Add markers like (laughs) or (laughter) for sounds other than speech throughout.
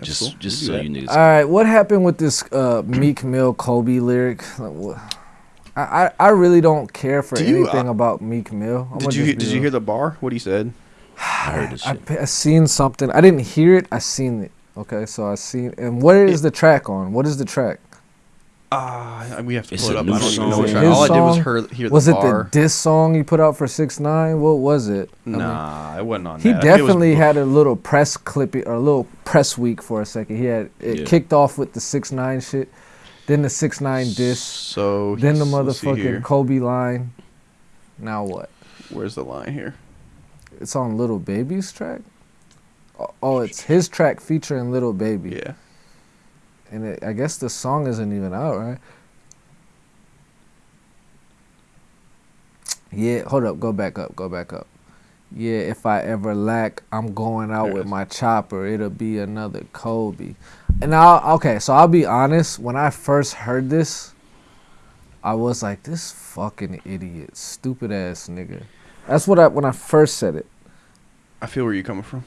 that's just cool. just We so you niggas. All right, what happened with this uh, Meek Mill Kobe lyric? I, I I really don't care for Do you, anything uh, about Meek Mill. I'm Did you did be you hear the bar? What he said? (sighs) I heard this I, shit. pe- I seen something. I didn't hear it. I seen it. Okay, so I seen. And what is the track on? What is the track? Ah, we have to It's pull it up. I don't even know song. what Is it track. All I did was song? hear, hear Was the it bar. the diss song he put out for six nine? What was it? I mean, Nah, it wasn't on he that. I think it was definitely had a little press clip or a little press week for a second. He had it Yeah. kicked off with the six nine shit, then the six nine diss, So then the he's- let's see motherfucking. Kobe line. Now what? Where's the line here? It's on Lil Baby's track. Oh, Oh, it's his track featuring Lil Baby. Yeah. And it, I guess the song isn't even out, right? Yeah, hold up, go back up, go back up. Yeah, if I ever lack, I'm going out There with is. my chopper. It'll be another Kobe. And I'll okay, so I'll be honest. When I first heard this, I was like, "This fucking idiot, stupid ass nigga." That's what I when I first said it. I feel where you're coming from.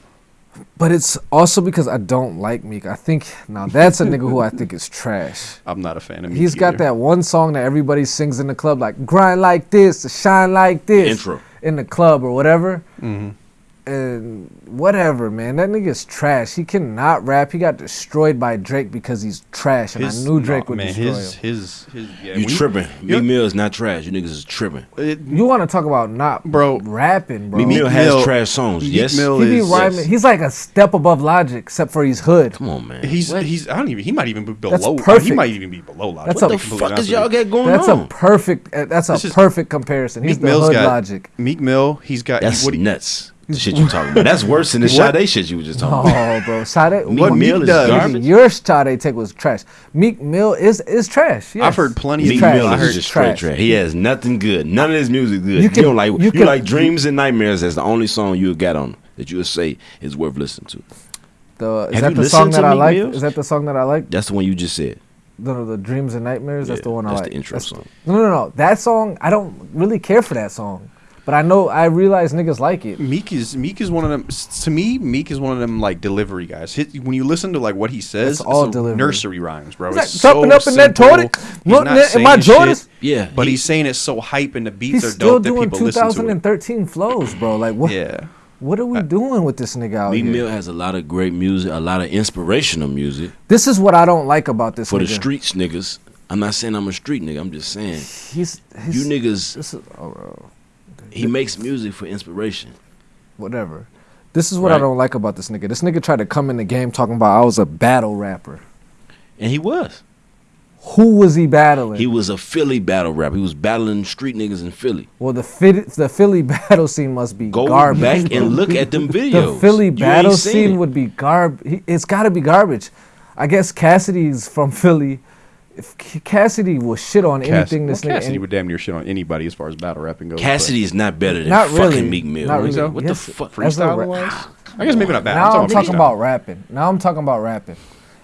But it's also because I don't like Meek. I think now that's a nigga who I think is trash. (laughs) I'm not a fan of Meek He's got either. that one song that everybody sings in the club, like "Grind like this, shine like this," Intro. in the club or whatever. Mhm. And whatever, man, that nigga's trash. He cannot rap. He got destroyed by Drake because he's trash, and His- I knew Drake no, would man, destroy his, him. His his yeah. You tripping? you- Meek Mill is not trash. You niggas is tripping. it- You want to talk about not Bro, rapping, bro? Meek Meek Mill has Mill- trash songs. Yes. Mill he be is- rhyming. yes. He's like a step above Logic, except for he's hood. Come on, man. He's What? he's I don't even he might even be below. He perfect. He might even be below Logic. That's to a- what the fuck is y'all you. got going That's on? a perfect. uh, That's a This is- perfect comparison. He's Meek the Mill's hood got Logic. Meek Mill. He's got That's what he, nuts. The shit you talking about. That's worse than the What? Sade shit you were just talking about. Oh, bro, Sade. Meek (laughs) What Mill Meek is does- garbage. Your Sade take was trash. Meek Mill is is trash. Yes. I've heard plenty He's of Meek trash. Mill is just straight trash. trash. He has nothing good. None of his music good. You You, don't like you you, can- like Dreams and Nightmares. That's the only song you got on that you would say is worth listening to. The, is Have that the song that to I like? Mill's? Is that the song that I like? That's the one you just said. The, the Dreams and Nightmares. That's the one I that's like. the intro That's- song. No, no, no. That song, I don't really care for that song, but I know I realize niggas like it. Meek is Meek is one of them. To me, Meek is one of them like delivery guys. His, when you listen to like what he says, It's all a delivery. nursery rhymes, bro. He's like, It's jumping so up in that simple. toilet, He's looking not at- in my saying Jordans. shit, Yeah, but he- he's saying it so hype and the beats are still dope that doing people listen to it. 2013 flows, bro. Like what? Yeah, What are we doing with this nigga out Meek here? Mill has a lot of great music, a lot of inspirational music This is what I don't like about this for the streets niggas. I'm not saying I'm a street nigga. I'm just saying He's, he's you niggas. This is oh, bro, He makes music for inspiration. whatever. This is what I don't like about this nigga. This nigga tried to come in the game talking about I was a battle rapper. And he was. Who was he battling? He was a Philly battle rapper. He was battling street niggas in Philly. well, the fit, the Philly (laughs) battle scene must be Go garbage. back and look at (laughs) them videos. the. Philly You battle scene it. would be garb. It's got to be garbage. I guess Cassidy's from (laughs) Philly. If Cassidy will shit on Cass- anything well, this nigga. Cassidy and- would damn near shit on anybody as far as battle rapping goes. Cassidy is not better than Not fucking really. Meek Mill. Not nigga. really. What Yes, the fuck? as a freestyle ra- wise, I guess maybe not bad. now I'm talking talking about rapping. Now I'm talking about rapping.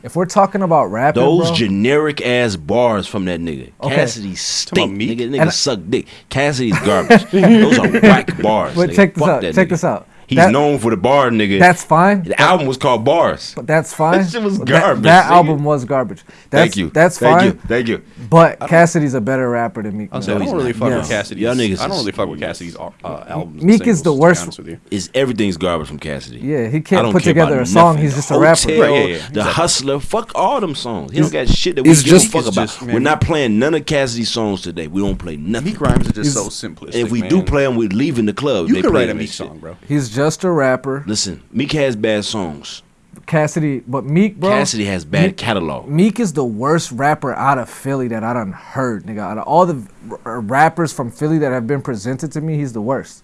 If we're talking about rapping, Those bro, generic ass bars from that nigga. Okay. Cassidy stink. Meek? Nigga, nigga And I- suck dick. Cassidy's garbage. (laughs) Those are whack bars. But nigga. check this Fuck out. that Check nigga. this out. He's That- known for the bar nigga. that's fine. the album was called Bars. But that's fine. That shit was garbage, That, nigga. album was garbage. That's, Thank you. That's Thank fine. you. Thank you. But Cassidy's a better rapper than Meek I'll say I don't really fuck Yes. with Cassidy. Y'all niggas I don't really fuck with Cassidy's uh, albums. and Meek is the singles, to worst- with you. Is everything's garbage from Cassidy. Yeah, he can't put together a song. nothing. He's The just a rapper. Hotel, Right, yeah, yeah, The. Hustler, fuck all them songs. He don't got shit that we give a fuck about. We're not playing none of Cassidy's songs today. We don't play nothing. Meek rhymes are just so He's- simplistic. And if we do play them, we're leaving the club. you They could play write a Meek Meek song, bro. He's just a rapper. Listen, Meek has bad songs. Cassidy, but Meek, bro. Cassidy has bad Meek- catalog. Meek is the worst rapper out of Philly that I done heard, nigga. Out of all the r- r- rappers from Philly that have been presented to me, he's the worst.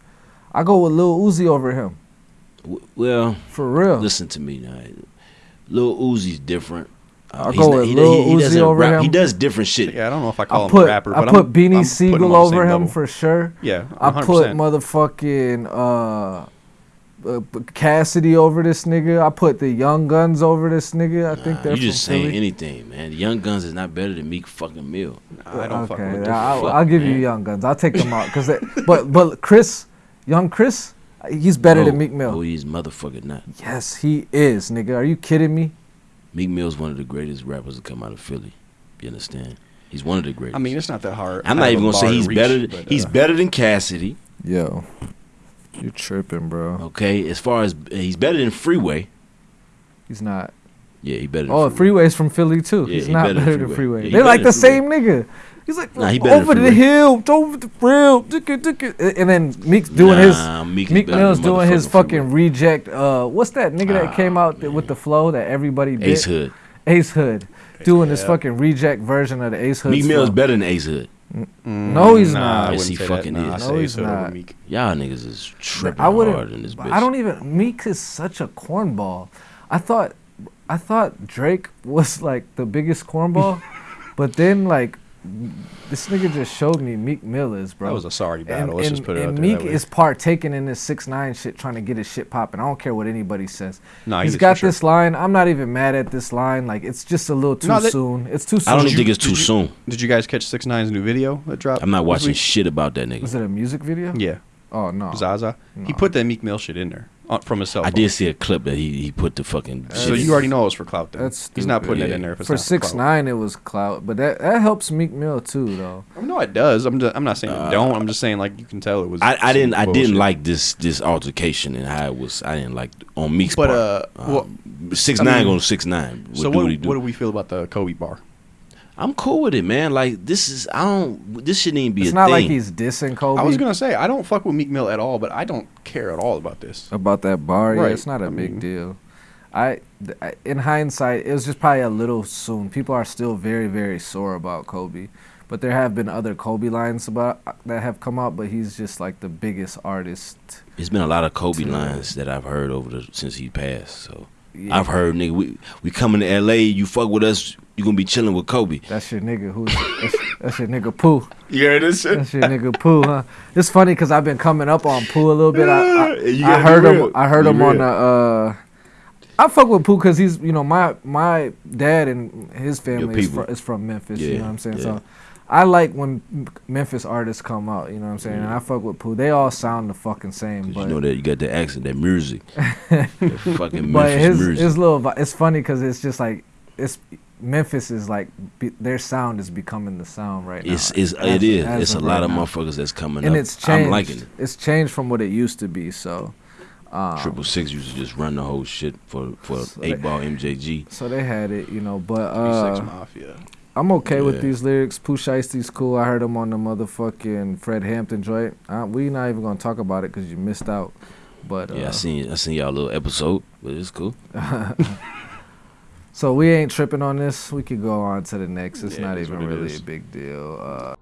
I go with Lil Uzi over him, W- Well, for real. listen to me now. Lil Uzi's different. Uh, I'll go not- with he, Lil he, he Uzi doesn't over rap. He does different shit. Yeah, I don't know if I call I him a rapper, I put I'm, Beanie I'm putting him Sigel over him level. for sure. Yeah, I 100%. put motherfucking uh, uh, Cassidy over this nigga. I put the Young Gunz over this nigga. I think Nah, they're you just from saying Philly. anything, man. Young Gunz is not better than Meek fucking Mill. I don't fuck okay, with I, it. will I'll give you. Young Gunz. I'll take them out because, (laughs) but but Chris, Young Chris, he's better than No, Meek Mill. Oh, he's motherfucking not. Yes, he is, nigga. Are you kidding me? Meek Mill's one of the greatest rappers to come out of Philly. You understand? He's one of the greatest. I mean, it's not that hard. I'm not even gonna say he's reach, better. but, he's uh, better than Cassidy. Yo, you tripping, bro? Okay, as far as he's better than Freeway. He's not. Yeah, he better. Than Oh, Freeway. Freeway's from Philly too. Yeah, He's he not better than better than Freeway. Freeway. Yeah, They're like the than same nigga. He's like Nah, he better over than the Freeway. hill, over the rail, ticka, ticka. and then Meek's doing his. Nah, Meek, Meek Mill's doing his fucking Freeway. reject. Uh, what's that nigga that came out th- with the flow that everybody did? Ace Hood. Ace Hood, doing this fucking reject version of the Ace Hood. Meek Mill is better than Ace Hood. Mm, no, he's nah, not. I Yes, he fucking that. Nah, I is. No, he's Hood not. Meek. Y'all niggas is tripping I hard wouldn't. in this bitch. I don't even. Meek is such a cornball. I thought, I thought Drake was like the biggest cornball, (laughs) but then like, this nigga just showed me Meek Mill is, bro. That was a sorry battle. And, Let's and, just put it and out there. Meek that way. is partaking in this six nine shit, trying to get his shit popping. I don't care what anybody says. Nah, He's he is got for sure. this line. I'm not even mad at this line. Like it's just a little too No, that- soon. It's too soon. I don't you- think it's did too you- soon. Did you guys catch Six Nine's new video that dropped? I'm not watching week? shit about that nigga. Was it a music video? Yeah, Oh no. Zaza. He put that Meek Mill shit in there uh, from his cell I phone. did see a clip that he, he put the fucking. So shit you in. already know it was for clout. Then. That's He's not stupid. putting it in there if it's For not six clout. nine, it was clout, but that that helps Meek Mill too, though. I mean, no, it does. I'm just, I'm not saying Uh, it don't. I'm just saying like you can tell it was. I, I didn't I didn't like this this altercation and how it was. I didn't like on Meek's But part. uh, well, six I nine mean, going six nine. so what? What do we feel about the Kobe bar? I'm cool with it, man. Like this is I don't. This shouldn't even be It's a not thing. like he's dissing Kobe I was gonna say I don't fuck with Meek Mill at all, but I don't care at all about this. about that bar. Yeah, it's not a I big mean- deal. I, in hindsight, it was just probably a little soon. People are still very, very sore about Kobe, but there have been other Kobe lines about uh, that have come out. But he's just like the biggest artist. It's been a lot of Kobe to- lines that I've heard over the since he passed. So Yeah, I've heard nigga, we we coming to L.A. You fuck with us, you gonna be chilling with Kobe. That's your nigga. Who's that's, that's your nigga Pooh. You heard this shit? That's your nigga Pooh, huh? It's funny because I've been coming up on Pooh a little bit. I, I, You I heard him. I heard Be him on the. Uh, I fuck with Pooh because he's you know my my dad and his family is, fr- is from Memphis. you know what I'm saying? yeah. So I like when Memphis artists come out. You know what I'm saying? And I fuck with Pooh. They all sound the fucking same. But you know that you got the accent, that music, (laughs) that fucking but Memphis his music. his little it's funny because it's just like it's Memphis is like be, their sound is becoming the sound right now. It's, it's as- it is. as It's a of lot right of now. motherfuckers that's coming and up. it's changed. I'm liking it. It's changed from what it used to be. So, um, Triple Six used to just run the whole shit for for So eight they- ball MJG. so they had it, you know. But Six uh, Mafia. I'm okay with these lyrics. Pooh Shiesty's cool. I heard him on the motherfucking Fred Hampton joint. Uh, we not even gonna talk about it because you missed out. But uh, Yeah, I seen I seen y'all little episode, but it's cool. (laughs) so we ain't tripping on this. We could go on to the next. It's Yeah, not even what it really a big deal. Uh,